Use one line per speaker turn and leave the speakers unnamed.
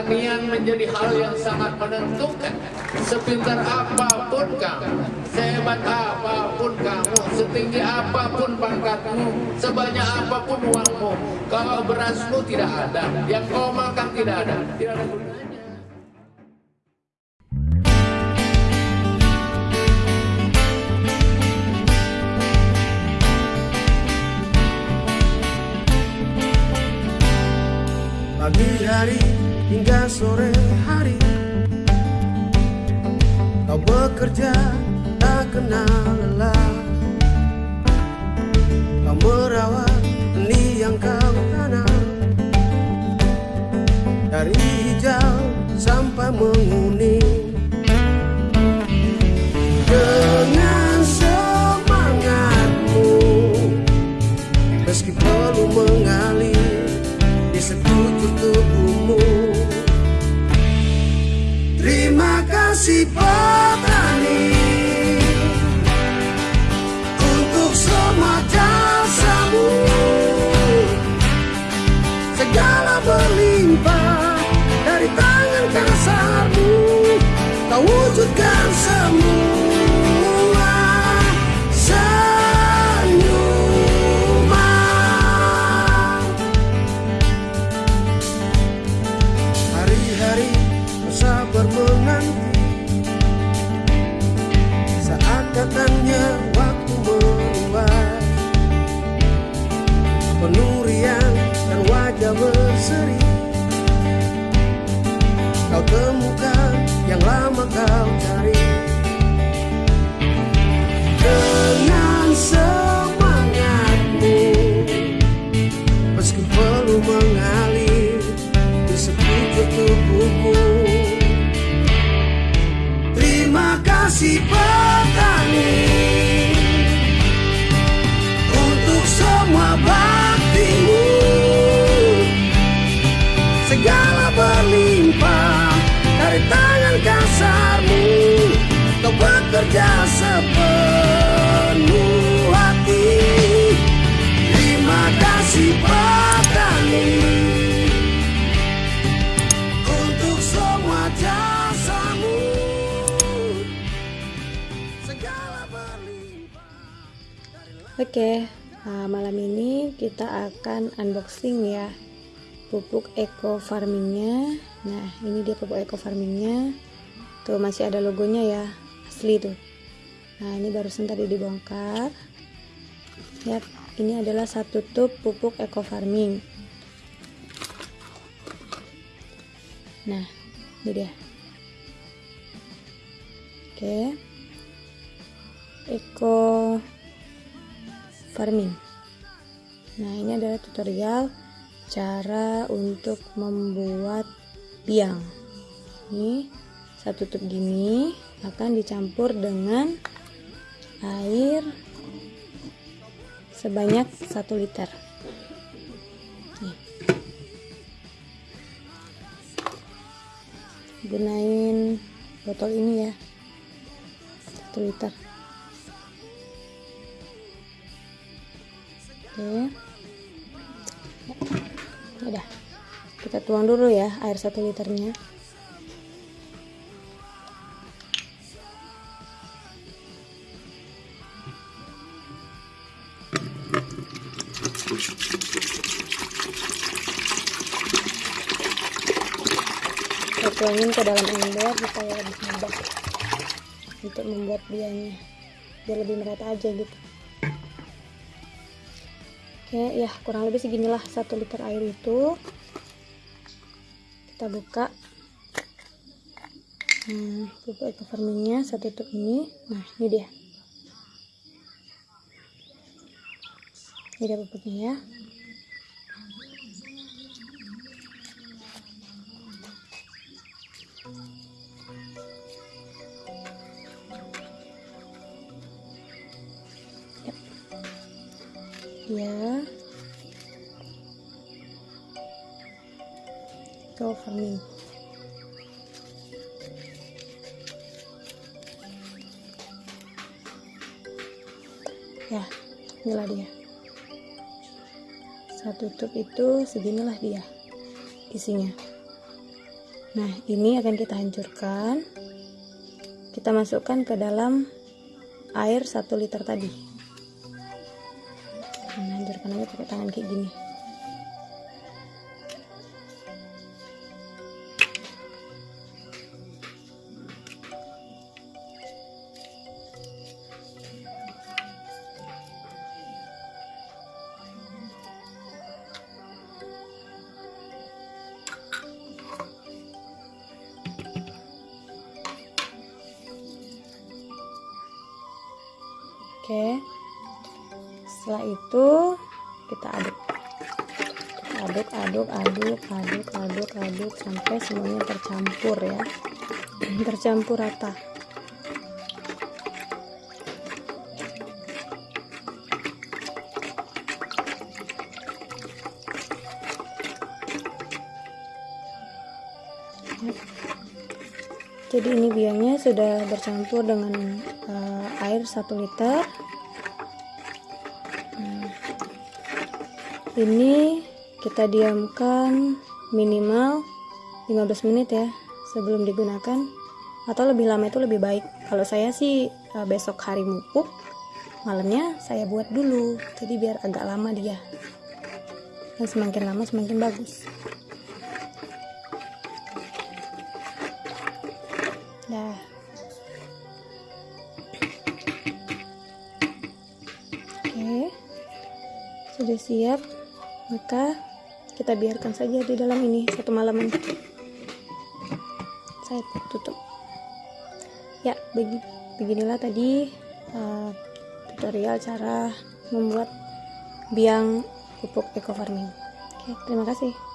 pertanian menjadi hal yang sangat menentukan. Sepintar apa pun kamu, sehebat apa pun kamu, setinggi apa pun pangkatmu, sebanyak apa pun uangmu, kalau berasmu tidak ada, yang kau makan tidak ada, tidak ada gunanya.
Pagi hari hingga sore hari. Kau bekerja tak kenal lelah. Kau merawat benih yang kau tanam. Dari hijau sampai menguning. Dengan semangatmu Meski perlu mengalir di sekujur tubuhmu Terima Kasih petani. Untuk semua baktimu Segala berlimpah dari tangan kasarmu Kau bekerja sepenuh
Oke, nah, malam ini kita akan unboxing ya pupuk eco farmingnya. Nah, ini dia pupuk eco farmingnya. Tuh masih ada logonya ya, asli tuh. Nah, ini barusan tadi dibongkar. Yap, ini adalah satu tub pupuk eco farming. Nah, ini dia. Oke. Eco farming. Nah, ini adalah tutorial cara untuk membuat biang. Ini satu tub gini akan dicampur dengan air sebanyak 1 liter. Nih. Gunain botol ini ya. 1 liter. Oke. Udah. Kita tuang dulu ya air 1 liternya. Tuangin ke dalam ember supaya lebih mudah untuk membuat bianya biar lebih merata aja gitu oke ya kurang lebih seginilah satu liter air itu. Kita buka. Hmm, pupuk eco farmingnya satu tub ini. Nah ini dia. Ini dia pupuknya ya ya. Eco farming ya inilah dia. Satu tub itu seginilah dia isinya. Nah ini akan kita hancurkan. Kita masukkan ke dalam air 1 liter tadi hancurkan aja pakai tangan kayak gini Oke. Setelah itu kita aduk. aduk, aduk, aduk, aduk, aduk, aduk sampai semuanya tercampur ya. tercampur rata. jadi ini biangnya sudah bercampur dengan uh, air 1 liter ini kita diamkan minimal 15 menit ya sebelum digunakan atau lebih lama itu lebih baik kalau saya sih uh, besok hari mupuk malamnya saya buat dulu jadi biar agak lama dia dan semakin lama semakin bagus Nah. Oke. Sudah siap. Maka kita biarkan saja di dalam ini satu malaman. Saya tutup. Ya, beginilah tadi uh, tutorial cara membuat biang pupuk eco farming. Oke, terima kasih.